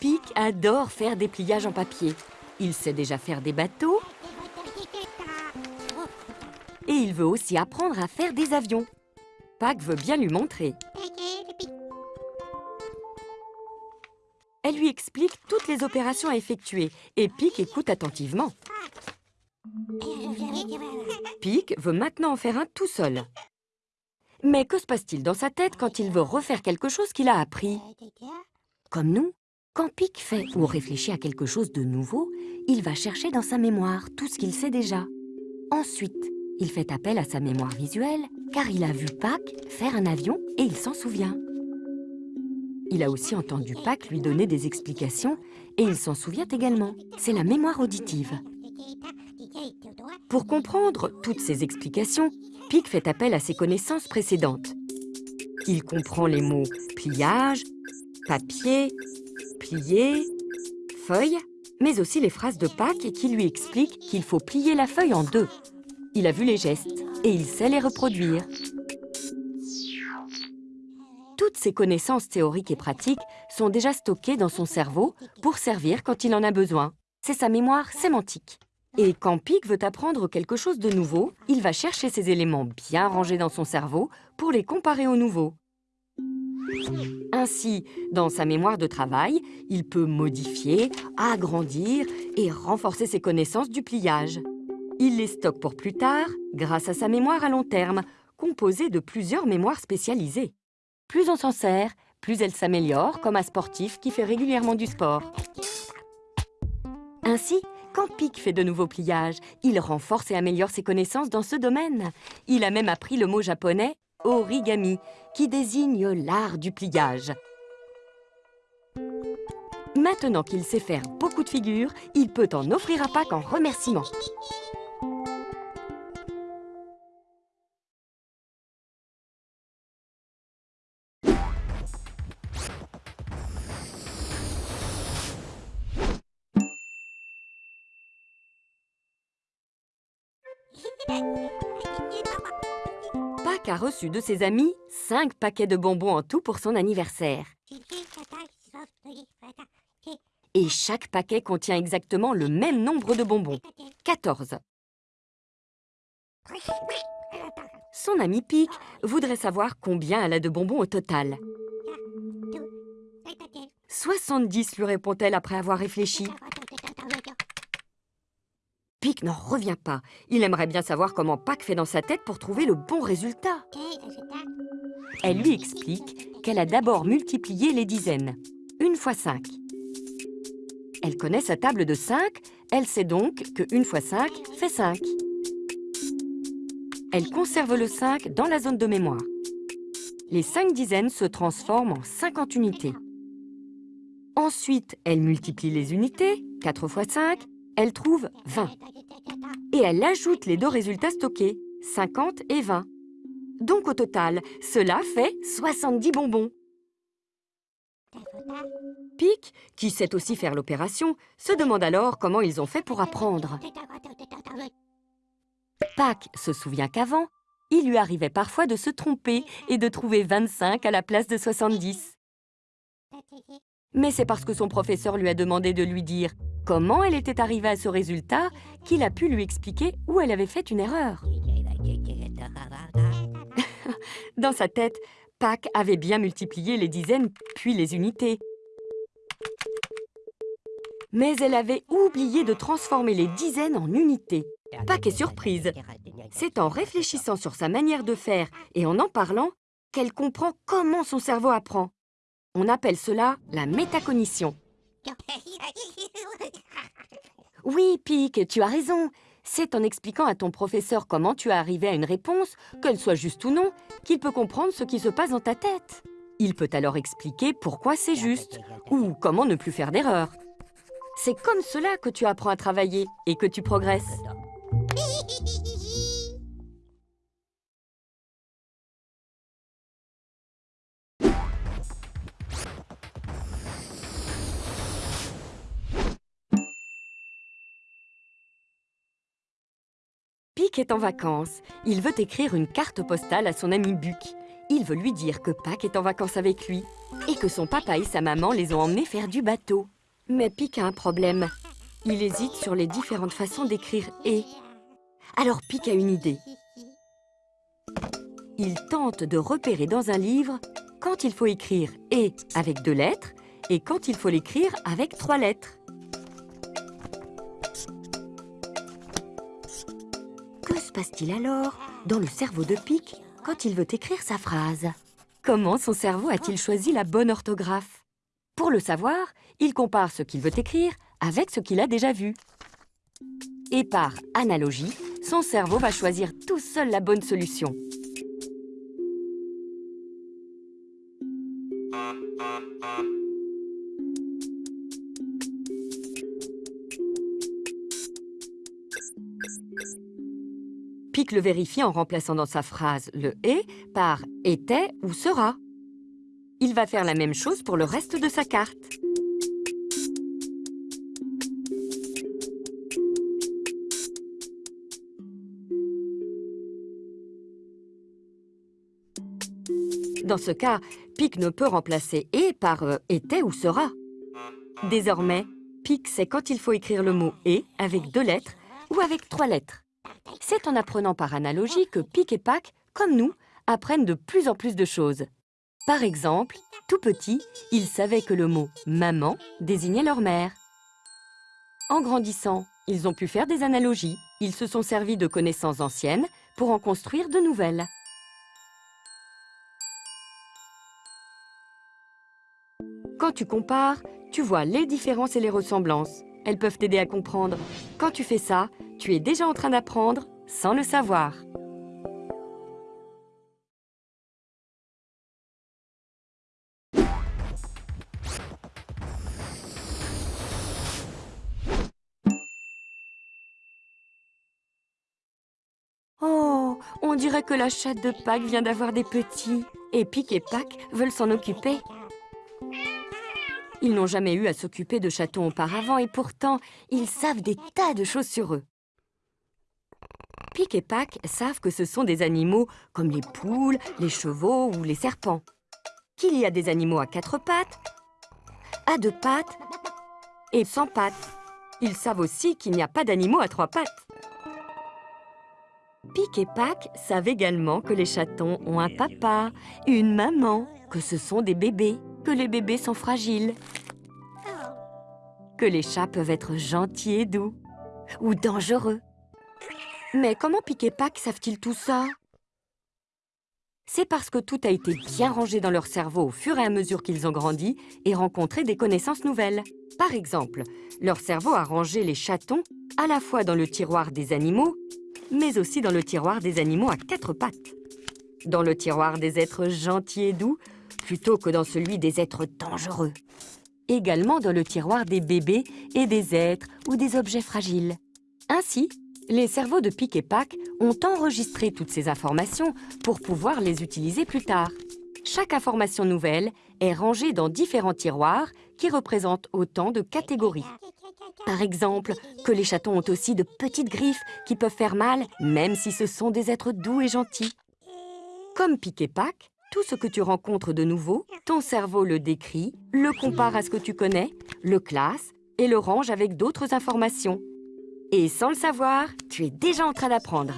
Pic adore faire des pliages en papier. Il sait déjà faire des bateaux et il veut aussi apprendre à faire des avions. Pac veut bien lui montrer. Elle lui explique toutes les opérations à effectuer et Pic écoute attentivement. Pic veut maintenant en faire un tout seul. Mais que se passe-t-il dans sa tête quand il veut refaire quelque chose qu'il a appris? Comme nous, quand Pic fait ou réfléchit à quelque chose de nouveau, il va chercher dans sa mémoire tout ce qu'il sait déjà. Ensuite, il fait appel à sa mémoire visuelle, car il a vu Pac faire un avion et il s'en souvient. Il a aussi entendu Pac lui donner des explications et il s'en souvient également. C'est la mémoire auditive. Pour comprendre toutes ces explications, Pic fait appel à ses connaissances précédentes. Il comprend les mots pliage, papier, plier, feuille, mais aussi les phrases de Pac qui lui expliquent qu'il faut plier la feuille en deux. Il a vu les gestes et il sait les reproduire. Toutes ces connaissances théoriques et pratiques sont déjà stockées dans son cerveau pour servir quand il en a besoin. C'est sa mémoire sémantique. Et quand Pic veut apprendre quelque chose de nouveau, il va chercher ces éléments bien rangés dans son cerveau pour les comparer aux nouveaux. Ainsi, dans sa mémoire de travail, il peut modifier, agrandir et renforcer ses connaissances du pliage. Il les stocke pour plus tard grâce à sa mémoire à long terme, composée de plusieurs mémoires spécialisées. Plus on s'en sert, plus elle s'améliore, comme un sportif qui fait régulièrement du sport. Ainsi, quand Pic fait de nouveaux pliages, il renforce et améliore ses connaissances dans ce domaine. Il a même appris le mot japonais « origami », qui désigne l'art du pliage. Maintenant qu'il sait faire beaucoup de figures, il peut en offrir à Pâques en remerciement. A reçu de ses amis 5 paquets de bonbons en tout pour son anniversaire. Et chaque paquet contient exactement le même nombre de bonbons, 14. Son ami Pic voudrait savoir combien elle a de bonbons au total. 70, lui répond-elle après avoir réfléchi. Pic n'en revient pas. Il aimerait bien savoir comment Pac fait dans sa tête pour trouver le bon résultat. Elle lui explique qu'elle a d'abord multiplié les dizaines. Une fois 5. Elle connaît sa table de 5, elle sait donc que 1 fois 5 fait 5. Elle conserve le 5 dans la zone de mémoire. Les 5 dizaines se transforment en 50 unités. Ensuite, elle multiplie les unités, 4 fois 5, elle trouve 20. Et elle ajoute les deux résultats stockés, 50 et 20. Donc au total, cela fait 70 bonbons. Pic, qui sait aussi faire l'opération, se demande alors comment ils ont fait pour apprendre. Pac se souvient qu'avant, il lui arrivait parfois de se tromper et de trouver 25 à la place de 70. Mais c'est parce que son professeur lui a demandé de lui dire comment elle était arrivée à ce résultat qu'il a pu lui expliquer où elle avait fait une erreur. Dans sa tête, Pac avait bien multiplié les dizaines puis les unités. Mais elle avait oublié de transformer les dizaines en unités. Pac est surprise. C'est en réfléchissant sur sa manière de faire et en en parlant qu'elle comprend comment son cerveau apprend. On appelle cela la métacognition. Oui, Pic, tu as raison. C'est en expliquant à ton professeur comment tu es arrivé à une réponse, qu'elle soit juste ou non, qu'il peut comprendre ce qui se passe dans ta tête. Il peut alors expliquer pourquoi c'est juste, ou comment ne plus faire d'erreur. C'est comme cela que tu apprends à travailler et que tu progresses. Pic est en vacances. Il veut écrire une carte postale à son ami Buck. Il veut lui dire que Pâques est en vacances avec lui et que son papa et sa maman les ont emmenés faire du bateau. Mais Pic a un problème. Il hésite sur les différentes façons d'écrire « et ». Alors Pic a une idée. Il tente de repérer dans un livre quand il faut écrire « et » avec deux lettres et quand il faut l'écrire avec trois lettres. Se passe-t-il alors dans le cerveau de Pic quand il veut écrire sa phrase? Comment son cerveau a-t-il choisi la bonne orthographe? Pour le savoir, il compare ce qu'il veut écrire avec ce qu'il a déjà vu. Et par analogie, son cerveau va choisir tout seul la bonne solution. Pic le vérifie en remplaçant dans sa phrase le « est » par « était » ou « sera ». Il va faire la même chose pour le reste de sa carte. Dans ce cas, Pic ne peut remplacer « et » par euh, « était » ou « sera ». Désormais, Pic sait quand il faut écrire le mot « et » avec deux lettres ou avec trois lettres. C'est en apprenant par analogie que Pic et Pac, comme nous, apprennent de plus en plus de choses. Par exemple, tout petit, ils savaient que le mot « maman » désignait leur mère. En grandissant, ils ont pu faire des analogies. Ils se sont servis de connaissances anciennes pour en construire de nouvelles. Quand tu compares, tu vois les différences et les ressemblances. Elles peuvent t'aider à comprendre. Quand tu fais ça, tu es déjà en train d'apprendre sans le savoir. Oh, on dirait que la chatte de Pâques vient d'avoir des petits. Et Pic et Pâques veulent s'en occuper. Ils n'ont jamais eu à s'occuper de chatons auparavant et pourtant, ils savent des tas de choses sur eux. Pic et Pac savent que ce sont des animaux comme les poules, les chevaux ou les serpents. Qu'il y a des animaux à quatre pattes, à deux pattes et sans pattes. Ils savent aussi qu'il n'y a pas d'animaux à trois pattes. Pic et Pac savent également que les chatons ont un papa, une maman, que ce sont des bébés que les bébés sont fragiles, que les chats peuvent être gentils et doux, ou dangereux. Mais comment Pic et Pac savent-ils tout ça? C'est parce que tout a été bien rangé dans leur cerveau au fur et à mesure qu'ils ont grandi et rencontré des connaissances nouvelles. Par exemple, leur cerveau a rangé les chatons à la fois dans le tiroir des animaux, mais aussi dans le tiroir des animaux à quatre pattes. Dans le tiroir des êtres gentils et doux, plutôt que dans celui des êtres dangereux. Également dans le tiroir des bébés et des êtres ou des objets fragiles. Ainsi, les cerveaux de Pic et Pac ont enregistré toutes ces informations pour pouvoir les utiliser plus tard. Chaque information nouvelle est rangée dans différents tiroirs qui représentent autant de catégories. Par exemple, que les chatons ont aussi de petites griffes qui peuvent faire mal, même si ce sont des êtres doux et gentils. Comme Pic et Pac, tout ce que tu rencontres de nouveau, ton cerveau le décrit, le compare à ce que tu connais, le classe et le range avec d'autres informations. Et sans le savoir, tu es déjà en train d'apprendre.